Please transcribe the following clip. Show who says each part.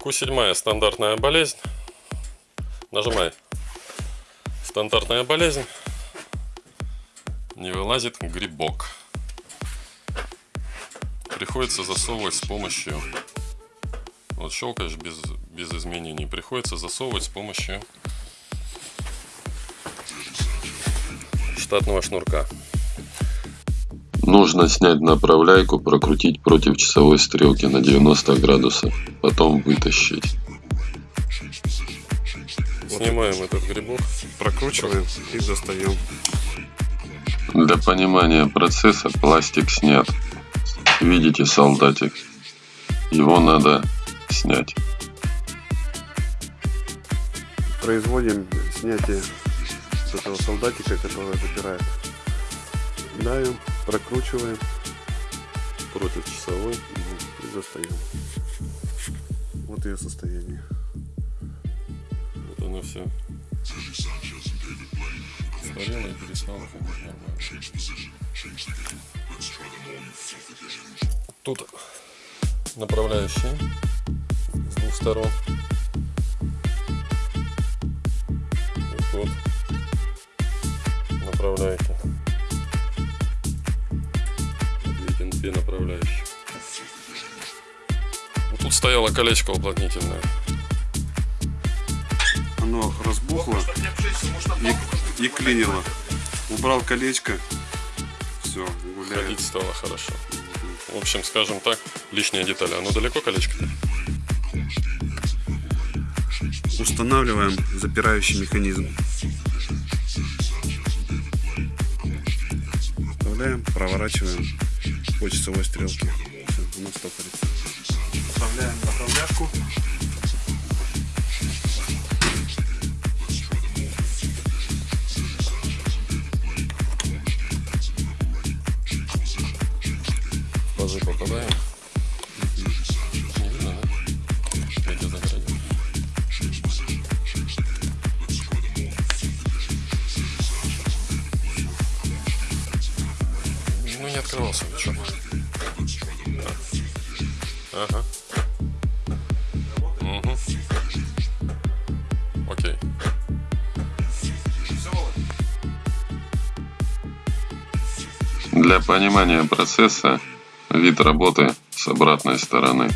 Speaker 1: Q7 стандартная болезнь. Нажимай. Стандартная болезнь. Не вылазит грибок. Приходится засовывать с помощью... Вот щелкаешь без, без изменений. Приходится засовывать с помощью штатного шнурка.
Speaker 2: Нужно снять направляйку, прокрутить против часовой стрелки на 90 градусов, потом вытащить.
Speaker 1: Снимаем этот грибок.
Speaker 3: Прокручиваем и достаем.
Speaker 2: Для понимания процесса пластик снят. Видите солдатик? Его надо снять.
Speaker 3: Производим снятие с этого солдатика, который запирает. Давим, прокручиваем
Speaker 1: Против часовой.
Speaker 3: и достаем. Вот ее состояние.
Speaker 1: Вот оно все. Сгорело и перестало. Тут направляющие с двух сторон. Вот видите, две направляющие. Вот тут стояло колечко уплотнительное.
Speaker 3: Оно разбухло и, и клинило. Убрал колечко. Все, гуляет.
Speaker 1: Ходить стало хорошо. В общем, скажем так, лишняя деталь. Оно далеко колечко?
Speaker 3: Устанавливаем запирающий механизм. Вставляем, проворачиваем по часовой стрелке. Все, оно стопорится. Вставляем направляшку.
Speaker 1: В пазы попадаем. Открывался ничего. Ага. Угу. Окей.
Speaker 2: Для понимания процесса вид работы с обратной стороны.